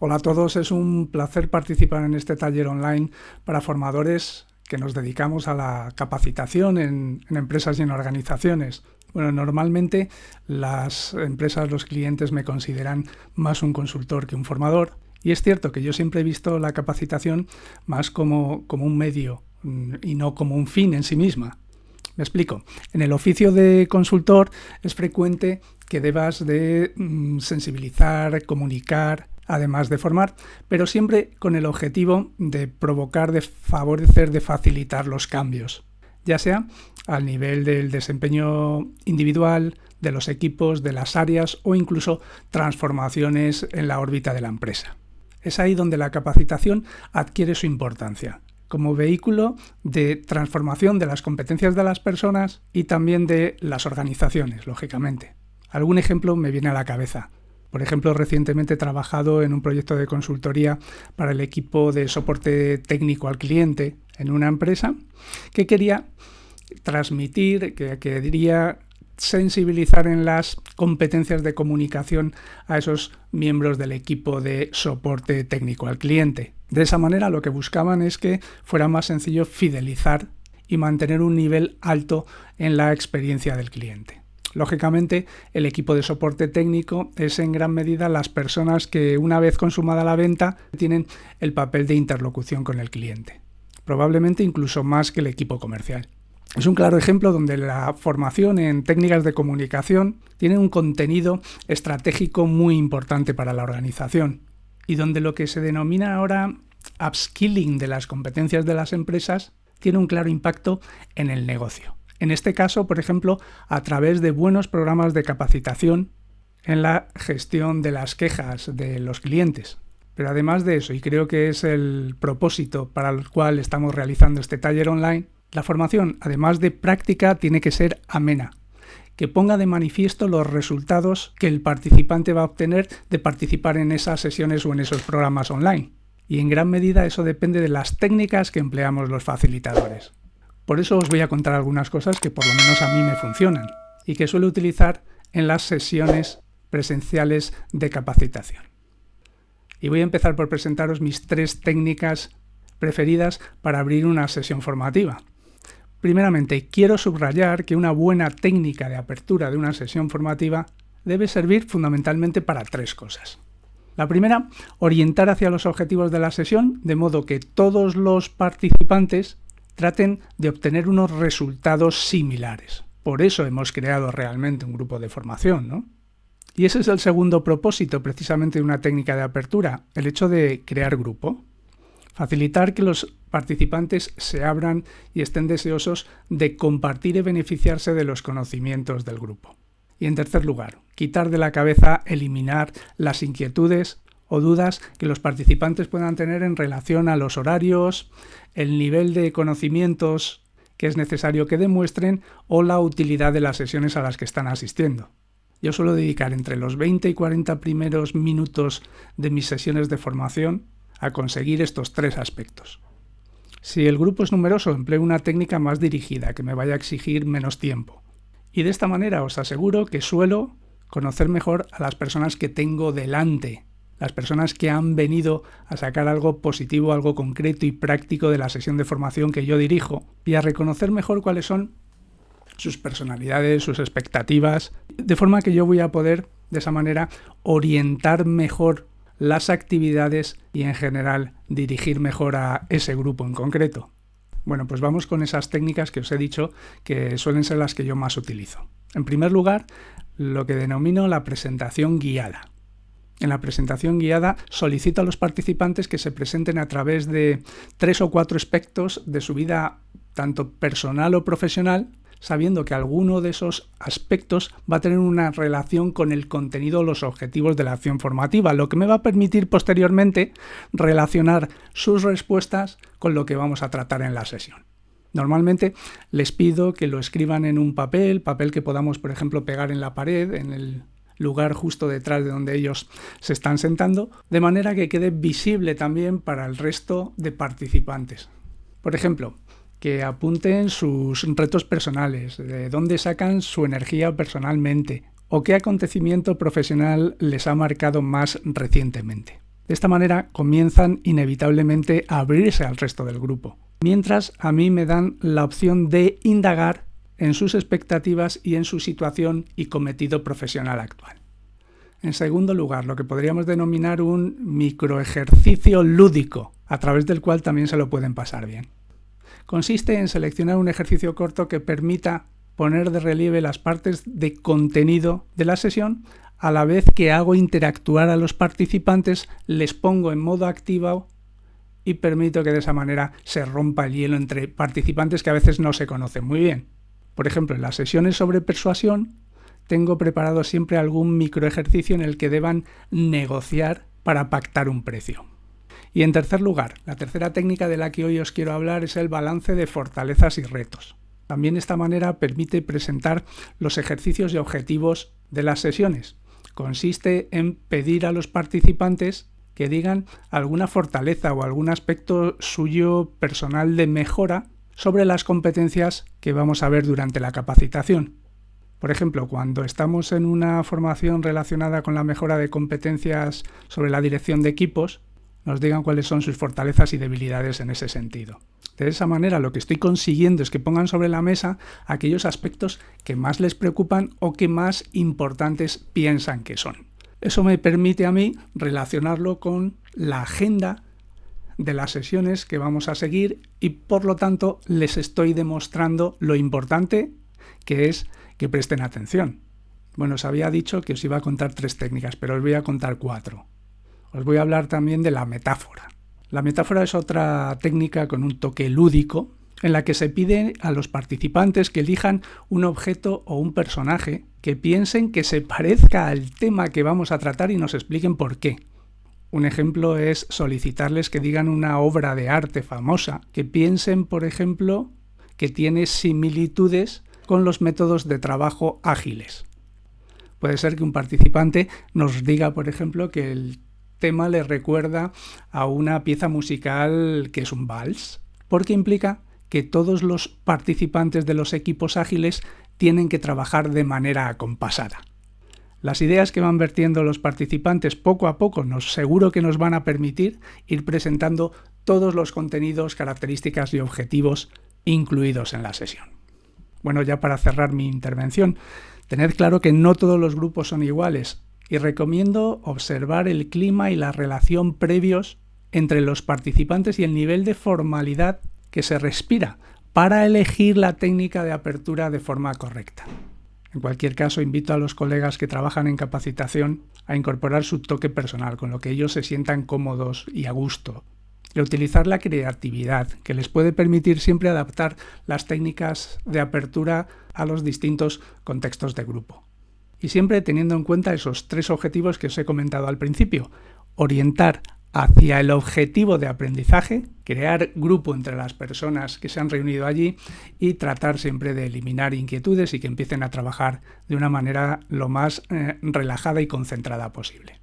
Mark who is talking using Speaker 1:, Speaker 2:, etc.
Speaker 1: Hola a todos, es un placer participar en este taller online para formadores que nos dedicamos a la capacitación en, empresas y en organizaciones. Bueno, normalmente las empresas, los clientes me consideran más un consultor que un formador y es cierto que yo siempre he visto la capacitación más como, como un medio mm, y no como un fin en sí misma. Me explico. En el oficio de consultor es frecuente que debas de mm, sensibilizar, comunicar, además de formar, pero siempre con el objetivo de provocar, de favorecer, de facilitar los cambios, ya sea al nivel del desempeño individual, de los equipos, de las áreas o incluso transformaciones en la órbita de la empresa. Es ahí donde la capacitación adquiere su importancia, como vehículo de transformación de las competencias de las personas y también de las organizaciones, lógicamente. Algún ejemplo me viene a la cabeza. Por ejemplo, recientemente he trabajado en un proyecto de consultoría para el equipo de soporte técnico al cliente en una empresa que quería transmitir, que quería sensibilizar en las competencias de comunicación a esos miembros del equipo de soporte técnico al cliente. De esa manera lo que buscaban es que fuera más sencillo fidelizar y mantener un nivel alto en la experiencia del cliente. Lógicamente, el equipo de soporte técnico es en gran medida las personas que una vez consumada la venta tienen el papel de interlocución con el cliente, probablemente incluso más que el equipo comercial. Es un claro ejemplo donde la formación en técnicas de comunicación tiene un contenido estratégico muy importante para la organización y donde lo que se denomina ahora upskilling de las competencias de las empresas tiene un claro impacto en el negocio. En este caso, por ejemplo, a través de buenos programas de capacitación en la gestión de las quejas de los clientes. Pero además de eso, y creo que es el propósito para el cual estamos realizando este taller online, la formación, además de práctica, tiene que ser amena, que ponga de manifiesto los resultados que el participante va a obtener de participar en esas sesiones o en esos programas online. Y en gran medida eso depende de las técnicas que empleamos los facilitadores. Por eso os voy a contar algunas cosas que por lo menos a mí me funcionan y que suelo utilizar en las sesiones presenciales de capacitación. Y voy a empezar por presentaros mis tres técnicas preferidas para abrir una sesión formativa. Primeramente, quiero subrayar que una buena técnica de apertura de una sesión formativa debe servir fundamentalmente para tres cosas. La primera, orientar hacia los objetivos de la sesión, de modo que todos los participantes traten de obtener unos resultados similares. Por eso hemos creado realmente un grupo de formación, ¿no? Y ese es el segundo propósito precisamente de una técnica de apertura, el hecho de crear grupo. Facilitar que los participantes se abran y estén deseosos de compartir y beneficiarse de los conocimientos del grupo. Y en tercer lugar, quitar de la cabeza, eliminar las inquietudes o dudas que los participantes puedan tener en relación a los horarios, el nivel de conocimientos que es necesario que demuestren o la utilidad de las sesiones a las que están asistiendo. Yo suelo dedicar entre los 20 y 40 primeros minutos de mis sesiones de formación a conseguir estos tres aspectos. Si el grupo es numeroso, empleo una técnica más dirigida, que me vaya a exigir menos tiempo. Y de esta manera os aseguro que suelo conocer mejor a las personas que tengo delante las personas que han venido a sacar algo positivo, algo concreto y práctico de la sesión de formación que yo dirijo y a reconocer mejor cuáles son sus personalidades, sus expectativas, de forma que yo voy a poder de esa manera orientar mejor las actividades y en general dirigir mejor a ese grupo en concreto. Bueno, pues vamos con esas técnicas que os he dicho que suelen ser las que yo más utilizo. En primer lugar, lo que denomino la presentación guiada. En la presentación guiada solicito a los participantes que se presenten a través de tres o cuatro aspectos de su vida tanto personal o profesional, sabiendo que alguno de esos aspectos va a tener una relación con el contenido o los objetivos de la acción formativa, lo que me va a permitir posteriormente relacionar sus respuestas con lo que vamos a tratar en la sesión. Normalmente les pido que lo escriban en un papel, papel que podamos, por ejemplo, pegar en la pared, en el lugar justo detrás de donde ellos se están sentando, de manera que quede visible también para el resto de participantes. Por ejemplo, que apunten sus retos personales, de dónde sacan su energía personalmente o qué acontecimiento profesional les ha marcado más recientemente. De esta manera comienzan inevitablemente a abrirse al resto del grupo, mientras a mí me dan la opción de indagar en sus expectativas y en su situación y cometido profesional actual. En segundo lugar, lo que podríamos denominar un microejercicio lúdico, a través del cual también se lo pueden pasar bien. Consiste en seleccionar un ejercicio corto que permita poner de relieve las partes de contenido de la sesión, a la vez que hago interactuar a los participantes, les pongo en modo activo y permito que de esa manera se rompa el hielo entre participantes que a veces no se conocen muy bien. Por ejemplo, en las sesiones sobre persuasión tengo preparado siempre algún microejercicio en el que deban negociar para pactar un precio. Y en tercer lugar, la tercera técnica de la que hoy os quiero hablar es el balance de fortalezas y retos. También esta manera permite presentar los ejercicios y objetivos de las sesiones. Consiste en pedir a los participantes que digan alguna fortaleza o algún aspecto suyo personal de mejora sobre las competencias que vamos a ver durante la capacitación. Por ejemplo, cuando estamos en una formación relacionada con la mejora de competencias sobre la dirección de equipos, nos digan cuáles son sus fortalezas y debilidades en ese sentido. De esa manera lo que estoy consiguiendo es que pongan sobre la mesa aquellos aspectos que más les preocupan o que más importantes piensan que son. Eso me permite a mí relacionarlo con la agenda de las sesiones que vamos a seguir y por lo tanto les estoy demostrando lo importante que es que presten atención. Bueno, os había dicho que os iba a contar tres técnicas, pero os voy a contar cuatro. Os voy a hablar también de la metáfora. La metáfora es otra técnica con un toque lúdico en la que se pide a los participantes que elijan un objeto o un personaje que piensen que se parezca al tema que vamos a tratar y nos expliquen por qué. Un ejemplo es solicitarles que digan una obra de arte famosa, que piensen, por ejemplo, que tiene similitudes con los métodos de trabajo ágiles. Puede ser que un participante nos diga, por ejemplo, que el tema le recuerda a una pieza musical que es un vals, porque implica que todos los participantes de los equipos ágiles tienen que trabajar de manera acompasada. Las ideas que van vertiendo los participantes poco a poco nos seguro que nos van a permitir ir presentando todos los contenidos, características y objetivos incluidos en la sesión. Bueno, ya para cerrar mi intervención, tened claro que no todos los grupos son iguales y recomiendo observar el clima y la relación previos entre los participantes y el nivel de formalidad que se respira para elegir la técnica de apertura de forma correcta. En cualquier caso, invito a los colegas que trabajan en capacitación a incorporar su toque personal, con lo que ellos se sientan cómodos y a gusto y utilizar la creatividad, que les puede permitir siempre adaptar las técnicas de apertura a los distintos contextos de grupo. Y siempre teniendo en cuenta esos tres objetivos que os he comentado al principio. Orientar hacia el objetivo de aprendizaje, crear grupo entre las personas que se han reunido allí y tratar siempre de eliminar inquietudes y que empiecen a trabajar de una manera lo más eh, relajada y concentrada posible.